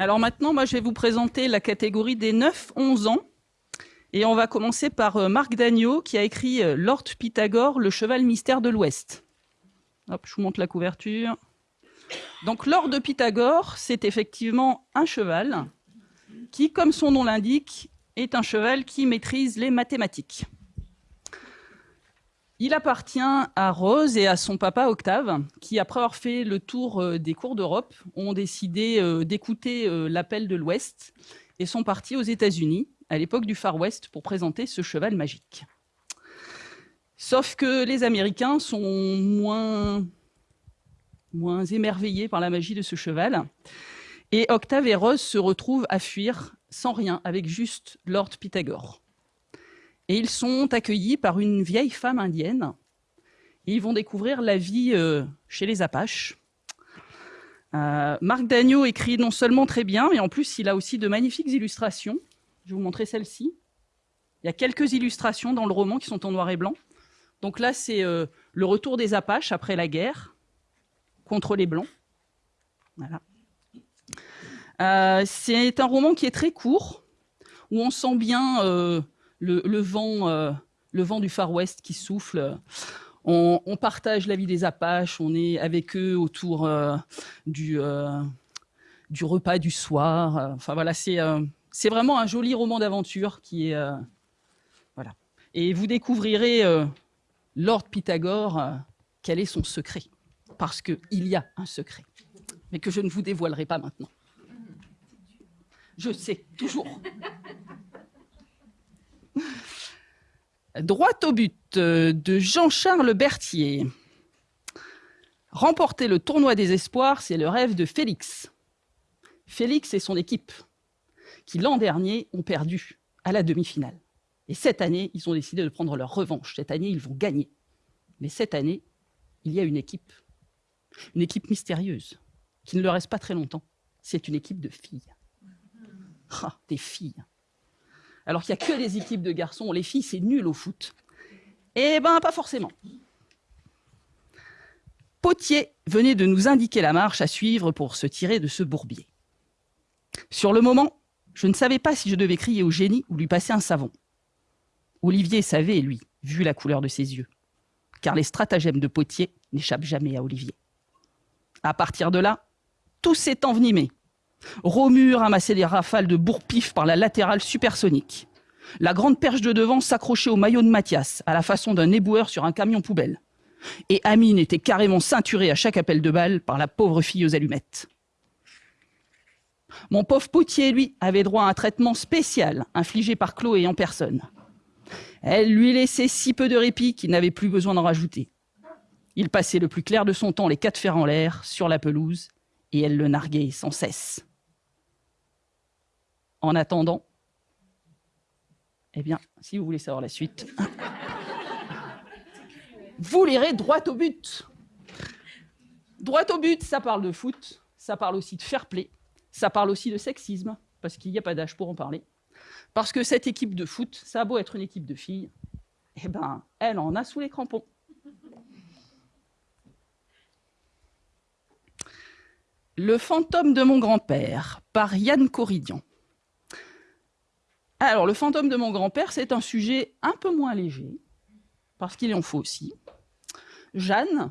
Alors maintenant, moi, je vais vous présenter la catégorie des 9-11 ans. Et on va commencer par euh, Marc Dagneau, qui a écrit euh, Lord Pythagore, le cheval mystère de l'Ouest. Hop, je vous montre la couverture. Donc, Lord de Pythagore, c'est effectivement un cheval qui, comme son nom l'indique, est un cheval qui maîtrise les mathématiques. Il appartient à Rose et à son papa Octave, qui, après avoir fait le tour euh, des cours d'Europe, ont décidé euh, d'écouter euh, l'appel de l'Ouest et sont partis aux États-Unis, à l'époque du Far West, pour présenter ce cheval magique. Sauf que les Américains sont moins, moins émerveillés par la magie de ce cheval. Et Octave et Rose se retrouvent à fuir sans rien, avec juste Lord Pythagore. Et ils sont accueillis par une vieille femme indienne. Ils vont découvrir la vie euh, chez les Apaches. Euh, Marc Dagneau écrit non seulement très bien, mais en plus il a aussi de magnifiques illustrations. Je vais vous montrer celle-ci. Il y a quelques illustrations dans le roman qui sont en noir et blanc. Donc là, c'est euh, le retour des Apaches après la guerre contre les Blancs. C'est un roman qui est très court, où on sent bien euh, le, vent, euh, le vent du Far West qui souffle. On, partage la vie des Apaches, on est avec eux autour du, du repas du soir. Enfin voilà, c'est c'est vraiment un joli roman d'aventure qui est voilà. Et vous découvrirez Lord Pythagore, quel est son secret, parce qu'il y a un secret, mais que je ne vous dévoilerai pas maintenant. Je sais, toujours. Droit au but euh, de Jean-Charles Berthier. Remporter le tournoi des espoirs, c'est le rêve de Félix. Félix et son équipe, qui l'an dernier ont perdu à la demi-finale. Et cette année, ils ont décidé de prendre leur revanche. Cette année, ils vont gagner. Mais cette année, il y a une équipe, une équipe mystérieuse, qui ne leur reste pas très longtemps. C'est une équipe de filles. Ah, des filles. Alors qu'il n'y a que les équipes de garçons. Les filles, c'est nul au foot. Eh ben, pas forcément. Potier venait de nous indiquer la marche à suivre pour se tirer de ce bourbier. Sur le moment, je ne savais pas si je devais crier au génie ou lui passer un savon. Olivier savait, lui, vu la couleur de ses yeux, car les stratagèmes de Potier n'échappent jamais à Olivier. À partir de là, tout s'est envenimé. Romu ramassait les rafales de bourre-pif par la latérale supersonique. La grande perche de devant s'accrochait au maillot de Mathias, à la façon d'un éboueur sur un camion poubelle. Et Amine était carrément ceinturée à chaque appel de balle par la pauvre fille aux allumettes. Mon pauvre potier, lui, avait droit à un traitement spécial infligé par Chloé en personne. Elle lui laissait si peu de répit qu'il n'avait plus besoin d'en rajouter. Il passait le plus clair de son temps les quatre fers en l'air, sur la pelouse, et elle le narguait sans cesse. En attendant, eh bien, si vous voulez savoir la suite, vous lirez droit au but. Droit au but, ça parle de foot, ça parle aussi de fair play, ça parle aussi de sexisme, parce qu'il n'y a pas d'âge pour en parler. Parce que cette équipe de foot, ça a beau être une équipe de filles, eh ben, elle en a sous les crampons. Le fantôme de mon grand-père, par Yann Corridian. Alors, le fantôme de mon grand-père, c'est un sujet un peu moins léger, parce qu'il en faut aussi. Jeanne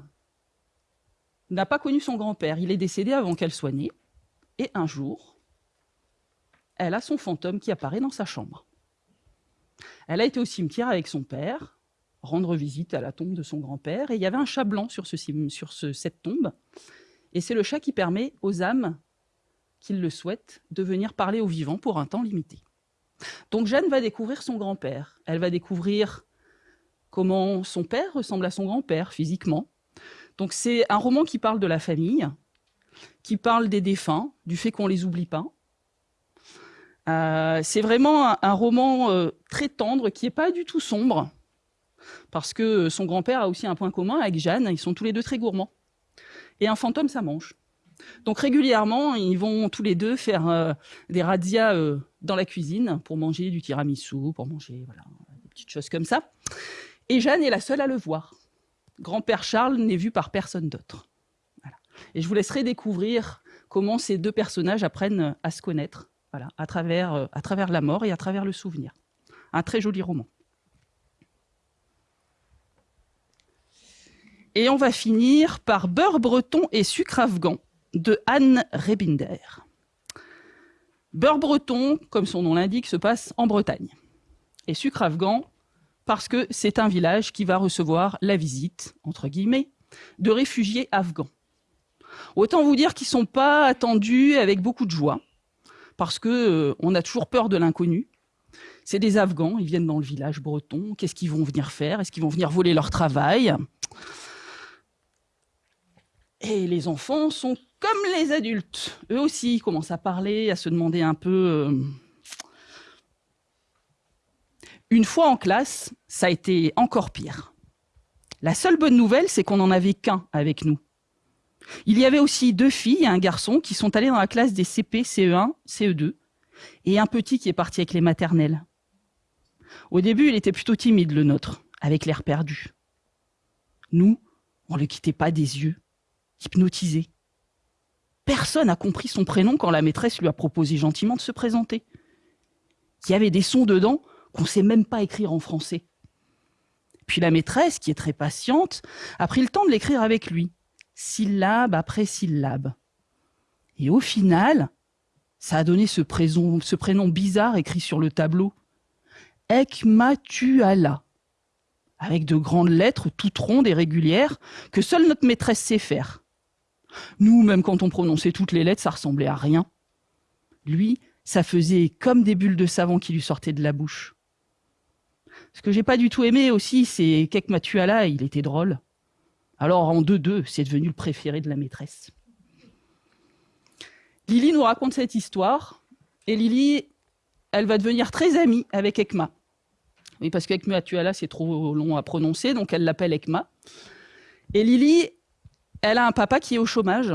n'a pas connu son grand-père. Il est décédé avant qu'elle soit née. Et un jour, elle a son fantôme qui apparaît dans sa chambre. Elle a été au cimetière avec son père, rendre visite à la tombe de son grand-père, et il y avait un chat blanc sur, cette tombe. Et c'est le chat qui permet aux âmes qui le souhaitent de venir parler aux vivants pour un temps limité. Donc Jeanne va découvrir son grand-père. Elle va découvrir comment son père ressemble à son grand-père physiquement. Donc c'est un roman qui parle de la famille, qui parle des défunts, du fait qu'on les oublie pas. Euh, c'est vraiment un, roman euh, très tendre qui n'est pas du tout sombre, parce que son grand-père a aussi un point commun avec Jeanne, ils sont tous les deux très gourmands. Et un fantôme, ça mange. Donc régulièrement, ils vont tous les deux faire euh, des razzias dans la cuisine pour manger du tiramisu, pour manger voilà, des petites choses comme ça. Et Jeanne est la seule à le voir. Grand-père Charles n'est vu par personne d'autre. Et je vous laisserai découvrir comment ces deux personnages apprennent à se connaître, à travers, à travers la mort et à travers le souvenir. Un très joli roman. Et on va finir par Beurre breton et sucre afghan de Anne Rebinder. Beurre breton, comme son nom l'indique, se passe en Bretagne. Et sucre afghan, parce que c'est un village qui va recevoir la visite, entre guillemets, de réfugiés afghans. Autant vous dire qu'ils ne sont pas attendus avec beaucoup de joie, parce qu'on euh, a toujours peur de l'inconnu. C'est des Afghans, ils viennent dans le village breton. Qu'est-ce qu'ils vont venir faire? Est-ce qu'ils vont venir voler leur travail? Et les enfants sont comme les adultes. Eux aussi commencent à parler, à se demander un peu... Euh, une fois en classe, ça a été encore pire. La seule bonne nouvelle, c'est qu'on n'en avait qu'un avec nous. Il y avait aussi deux filles et un garçon qui sont allés dans la classe des CP, CE1, CE2, et un petit qui est parti avec les maternelles. Au début, il était plutôt timide, le nôtre, avec l'air perdu. Nous, on ne le quittait pas des yeux, hypnotisé. Personne n'a compris son prénom quand la maîtresse lui a proposé gentiment de se présenter. Il y avait des sons dedans qu'on ne sait même pas écrire en français. Puis la maîtresse, qui est très patiente, a pris le temps de l'écrire avec lui, syllabe après syllabe. Et au final, ça a donné ce prénom, bizarre écrit sur le tableau. Ekmatuala, avec de grandes lettres toutes rondes et régulières que seule notre maîtresse sait faire. Nous, même quand on prononçait toutes les lettres, ça ressemblait à rien. Lui, ça faisait comme des bulles de savon qui lui sortaient de la bouche. Ce que j'ai pas du tout aimé aussi, c'est qu'Ek Matuala, il était drôle. Alors en 2-2, c'est devenu le préféré de la maîtresse. Lily nous raconte cette histoire, et Lily, elle va devenir très amie avec Ekma. Oui, parce qu'Ek Matuala, c'est trop long à prononcer, donc elle l'appelle Ekma. Et Lily, elle a un papa qui est au chômage,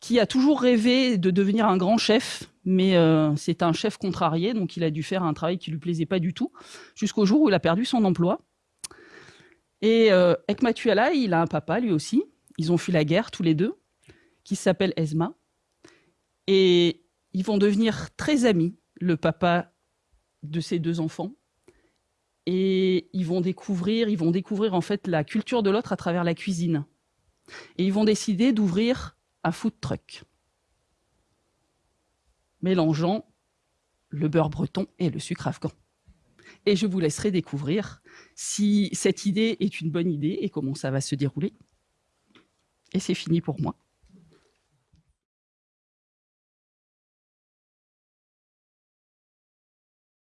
qui a toujours rêvé de devenir un grand chef, mais euh, c'est un chef contrarié, donc il a dû faire un travail qui lui plaisait pas du tout, jusqu'au jour où il a perdu son emploi. Et euh, Ekmatuala, il a un papa lui aussi, ils ont fui la guerre tous les deux, qui s'appelle Esma, et ils vont devenir très amis, le papa de ces deux enfants, et ils vont découvrir, ils vont découvrir en fait la culture de l'autre à travers la cuisine. Et ils vont décider d'ouvrir un food truck, mélangeant le beurre breton et le sucre afghan. Et je vous laisserai découvrir si cette idée est une bonne idée et comment ça va se dérouler. Et c'est fini pour moi.